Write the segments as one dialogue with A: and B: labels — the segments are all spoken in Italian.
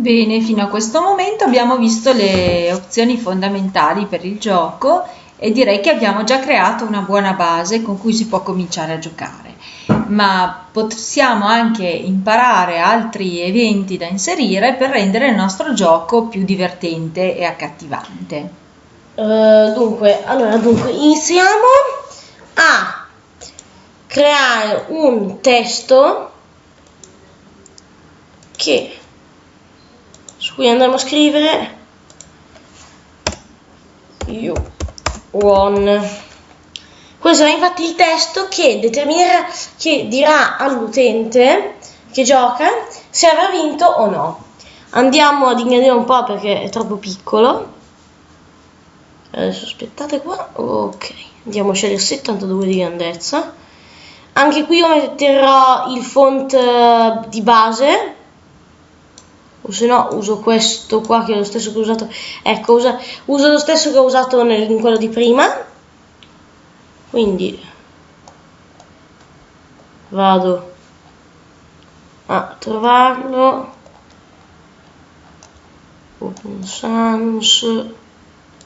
A: Bene, fino a questo momento abbiamo visto le opzioni fondamentali per il gioco e direi che abbiamo già creato una buona base con cui si può cominciare a giocare, ma possiamo anche imparare altri eventi da inserire per rendere il nostro gioco più divertente e accattivante.
B: Uh, dunque, allora, dunque, iniziamo a creare un testo che su cui andremo a scrivere. You won questo è infatti il testo che determinerà che dirà all'utente che gioca se avrà vinto o no. Andiamo ad ingrandire un po' perché è troppo piccolo. Adesso aspettate qua. Ok. Andiamo a scegliere 72 di grandezza. Anche qui io metterò il font eh, di base se no uso questo qua che è lo stesso che ho usato. Ecco usa, uso lo stesso che ho usato nel, in quello di prima. Quindi vado a trovarlo. Open sans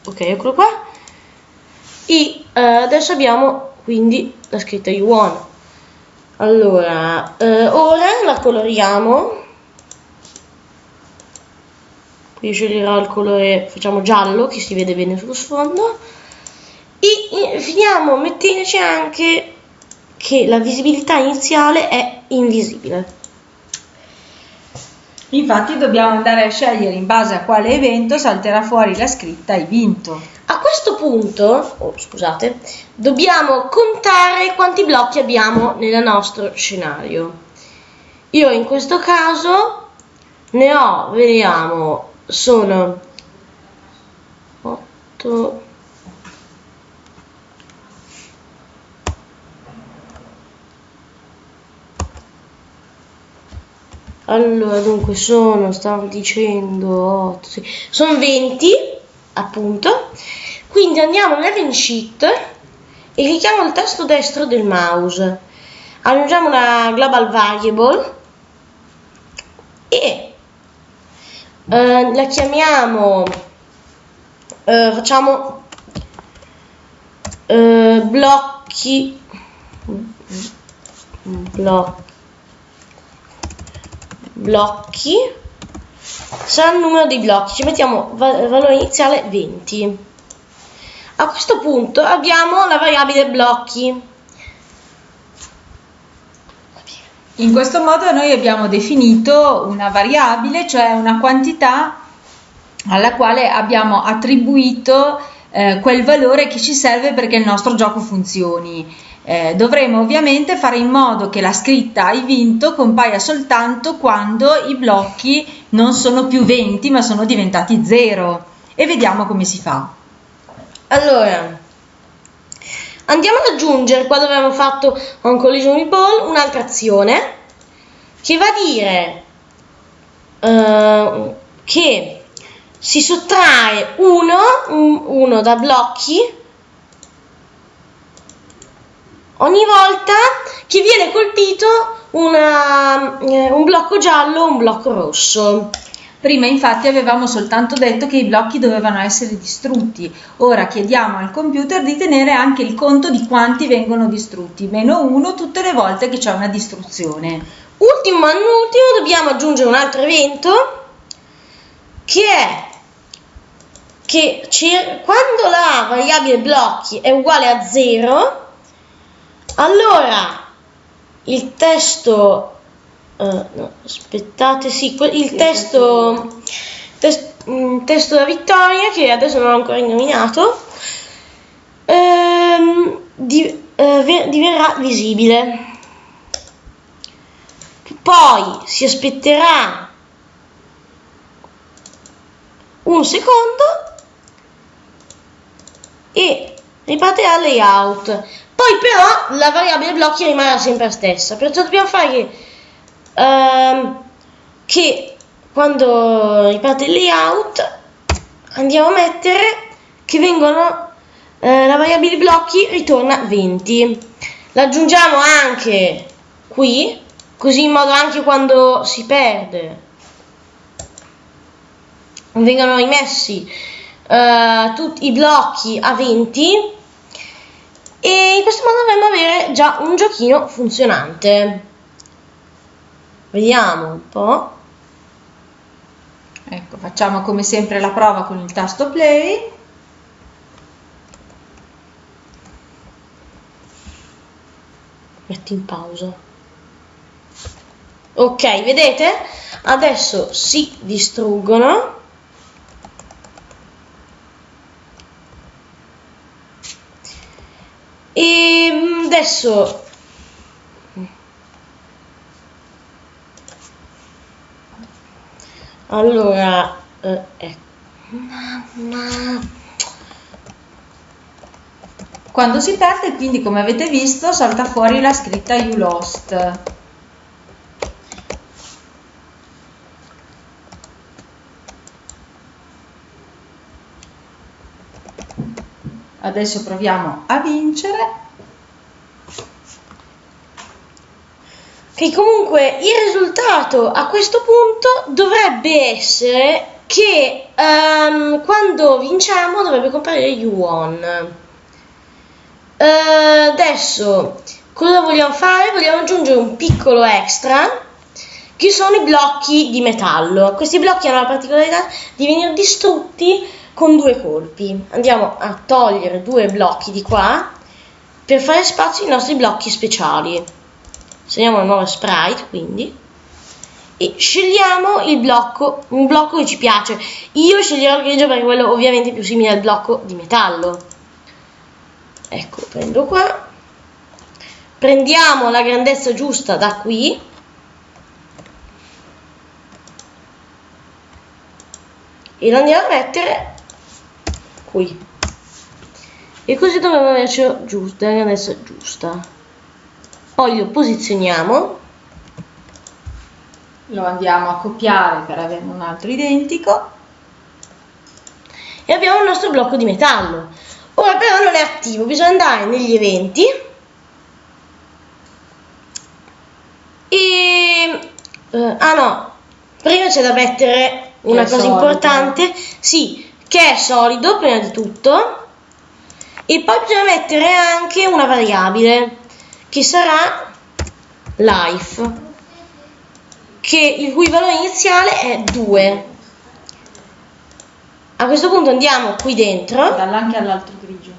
B: ok eccolo qua. E eh, adesso abbiamo quindi la scritta you won allora eh, ora la coloriamo qui sceglierò il colore facciamo giallo che si vede bene sullo sfondo e finiamo mettendoci anche che la visibilità iniziale è invisibile
A: Infatti dobbiamo andare a scegliere in base a quale evento salterà fuori la scritta hai vinto.
B: A questo punto, oh, scusate, dobbiamo contare quanti blocchi abbiamo nel nostro scenario. Io in questo caso ne ho, vediamo, sono 8 allora dunque sono stavo dicendo 8 sì, sono 20 appunto. Quindi andiamo nell'event sheet e clicchiamo il tasto destro del mouse. Aggiungiamo una global variable e eh, la chiamiamo eh, facciamo eh, blocchi blocchi blocchi sarà il numero dei blocchi ci mettiamo valore iniziale 20 a questo punto abbiamo la variabile blocchi
A: In questo modo noi abbiamo definito una variabile, cioè una quantità alla quale abbiamo attribuito eh, quel valore che ci serve perché il nostro gioco funzioni. Eh, dovremo ovviamente fare in modo che la scritta hai vinto compaia soltanto quando i blocchi non sono più 20 ma sono diventati 0 e vediamo come si fa.
B: Allora, Andiamo ad aggiungere, qua dove abbiamo fatto un collision ball, un'altra azione che va a dire uh, che si sottrae uno, uno da blocchi ogni volta che viene colpito una, eh, un blocco giallo o un blocco rosso.
A: Prima infatti avevamo soltanto detto che i blocchi dovevano essere distrutti, ora chiediamo al computer di tenere anche il conto di quanti vengono distrutti, meno uno tutte le volte che c'è una distruzione.
B: Ultimo ma non ultimo dobbiamo aggiungere un altro evento che è che quando la variabile blocchi è uguale a 0 allora il testo Uh, no, aspettate, sì, il testo, test, um, testo da vittoria, che adesso non ho ancora nominato, ehm, di, uh, diverrà visibile. Poi si aspetterà un secondo e ripartirà il layout. Poi però la variabile blocchi rimarrà sempre la stessa, perciò dobbiamo fare che ehm, che quando riparte il layout andiamo a mettere che vengono eh, la variabile blocchi ritorna 20 l'aggiungiamo anche qui così in modo anche quando si perde vengano rimessi eh, tutti i blocchi a 20 e in questo modo dovremmo avere già un giochino funzionante. Vediamo un po'.
A: Ecco, facciamo come sempre la prova con il tasto play.
B: Metti in pausa. Ok, vedete? Adesso si distruggono. E mm, adesso allora eh, ecco.
A: Quando si perde, quindi come avete visto, salta fuori la scritta You lost. Adesso proviamo a vincere.
B: Che comunque il risultato a questo punto dovrebbe essere che um, quando vinciamo dovrebbe comparire You won. Uh, adesso cosa vogliamo fare? Vogliamo aggiungere un piccolo extra che sono i blocchi di metallo. Questi blocchi hanno la particolarità di venire distrutti con due colpi. Andiamo a togliere due blocchi di qua per fare spazio ai nostri blocchi speciali. Segniamo una nuova sprite quindi. E scegliamo il blocco, un blocco che ci piace. Io sceglierò il grigio perché quello ovviamente è più simile al blocco di metallo. Ecco prendo qua. Prendiamo la grandezza giusta da qui. E lo andiamo a mettere qui. E così dovremmo averci giusta, la grandezza giusta poi lo posizioniamo.
A: Lo andiamo a copiare per avere un altro identico.
B: E abbiamo il nostro blocco di metallo. Ora però non è attivo bisogna andare negli eventi. E eh, ah no. Prima c'è da mettere una cosa solido. importante. Sì che è solido prima di tutto. E poi bisogna mettere anche una variabile che sarà life che il cui valore iniziale è 2 a questo punto andiamo qui dentro.
A: Dalla anche all'altro grigio.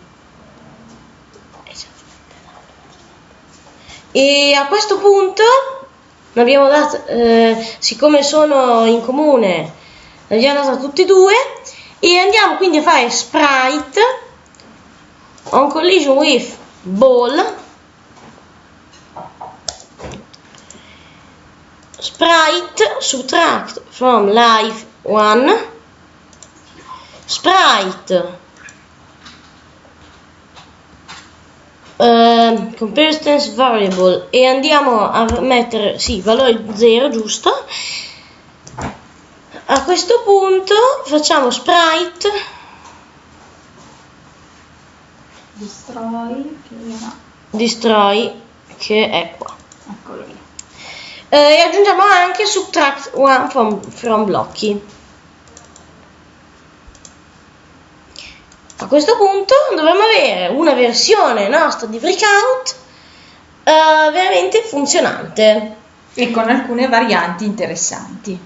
B: E a questo punto abbiamo dato, eh, siccome sono in comune, abbiamo dato tutti e due e andiamo quindi a fare sprite on collision with ball sprite subtract from life 1 sprite. Uh, comparison variable. E andiamo a mettere sì valore 0 giusto? A questo punto facciamo sprite.
A: Destroy che,
B: destroy che è qua e aggiungiamo anche subtract one from, from blocchi A questo punto dovremmo avere una versione nostra di Breakout uh, veramente funzionante.
A: E con alcune varianti interessanti.